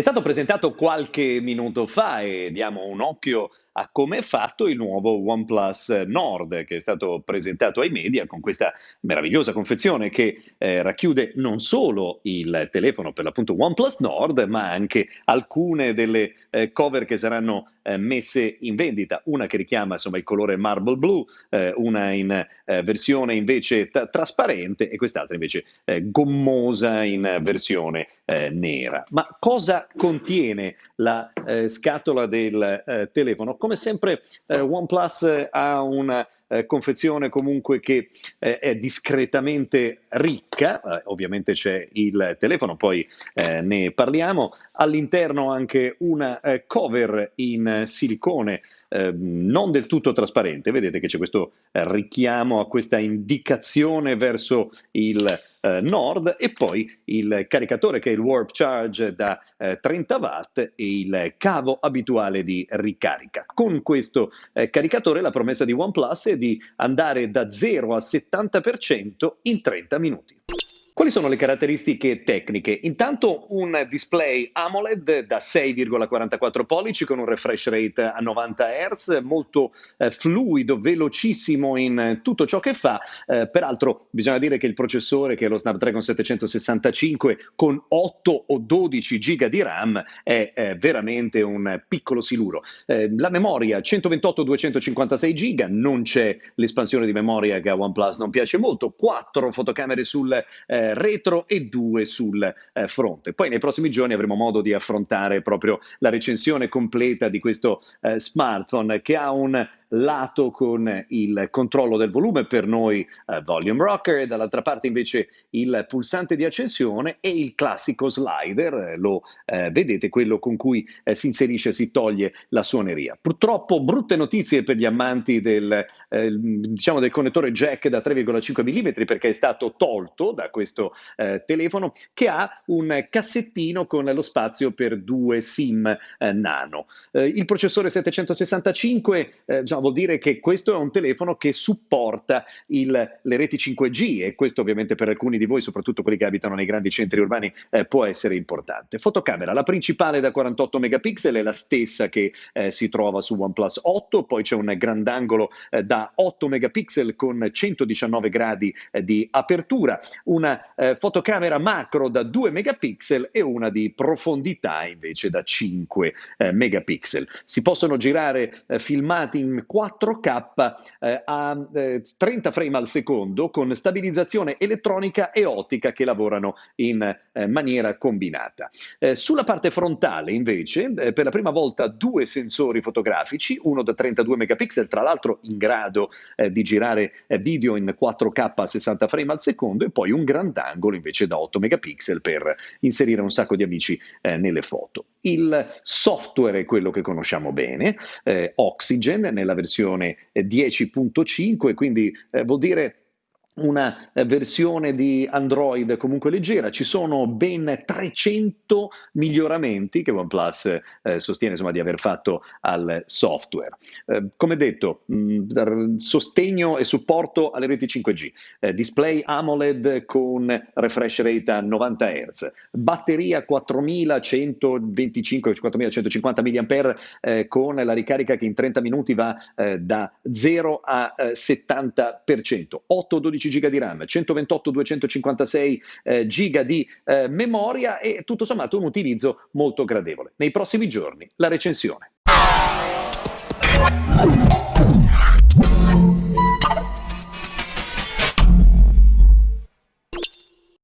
stato presentato qualche minuto fa e diamo un occhio a come è fatto il nuovo OnePlus Nord che è stato presentato ai media con questa meravigliosa confezione che eh, racchiude non solo il telefono per l'appunto OnePlus Nord ma anche alcune delle eh, cover che saranno eh, messe in vendita, una che richiama insomma il colore marble blue, eh, una in eh, versione invece t- trasparente e quest'altra invece eh, gommosa in versione nera. Ma cosa contiene la scatola del telefono? Come sempre OnePlus ha una eh, confezione comunque che eh, è discretamente ricca, eh, ovviamente c'è il telefono, poi eh, ne parliamo, all'interno anche una eh, cover in silicone eh, non del tutto trasparente, vedete che c'è questo richiamo a questa indicazione verso il eh, Nord e poi il caricatore che è il Warp Charge da eh, 30 watt e il cavo abituale di ricarica. Con questo eh, caricatore la promessa di OnePlus è di andare da 0 a 70% in 30 minuti. Quali sono le caratteristiche tecniche? Intanto un display AMOLED da 6,44 pollici con un refresh rate a 90 Hz, molto eh, fluido, velocissimo in tutto ciò che fa. Eh, peraltro bisogna dire che il processore, che è lo Snapdragon 765 con 8 o 12 GB di RAM, è eh, veramente un piccolo siluro. Eh, la memoria 128-256 GB, non c'è l'espansione di memoria che a OnePlus non piace molto, 4 fotocamere sul eh, retro e due sul eh, fronte. Poi nei prossimi giorni avremo modo di affrontare proprio la recensione completa di questo eh, smartphone che ha un lato con il controllo del volume, per noi eh, volume rocker, e dall'altra parte invece il pulsante di accensione e il classico slider, eh, lo eh, vedete, quello con cui eh, si inserisce e si toglie la suoneria. Purtroppo brutte notizie per gli amanti del, eh, diciamo del connettore jack da 3,5 mm perché è stato tolto da questo eh, telefono che ha un cassettino con lo spazio per due SIM nano. il processore 765 diciamo, vuol dire che questo è un telefono che supporta il, le reti 5G e questo ovviamente per alcuni di voi, soprattutto quelli che abitano nei grandi centri urbani, eh, può essere importante. Fotocamera, la principale da 48 megapixel è la stessa che eh, si trova su OnePlus 8, poi c'è un grandangolo eh, da 8 megapixel con 119 gradi eh, di apertura, una eh, fotocamera macro da 2 megapixel e una di profondità invece da 5 eh, megapixel. Si possono girare filmati in 4K eh, a eh, 30 frame al secondo con stabilizzazione elettronica e ottica che lavorano in eh, maniera combinata. Eh, sulla parte frontale invece eh, per la prima volta due sensori fotografici, uno da 32 megapixel tra l'altro in grado eh, di girare video in 4K a 60 frame al secondo e poi un grandangolo invece da 8 megapixel per inserire un sacco di amici nelle foto. Il software è quello che conosciamo bene, Oxygen nella versione 10.5, eh, quindi eh, vuol dire una eh, versione di Android comunque leggera, ci sono ben 300 miglioramenti che OnePlus eh, sostiene insomma, di aver fatto al software. Eh, come detto, mh, sostegno e supporto alle reti 5G, eh, display AMOLED con refresh rate a 90 Hz, batteria 4125-4150 mAh eh, con la ricarica che in 30 minuti va eh, da 0 a 70%, 8-12 GB di RAM, 128-256 eh, GB di eh, memoria e tutto sommato un utilizzo molto gradevole. Nei prossimi giorni la recensione.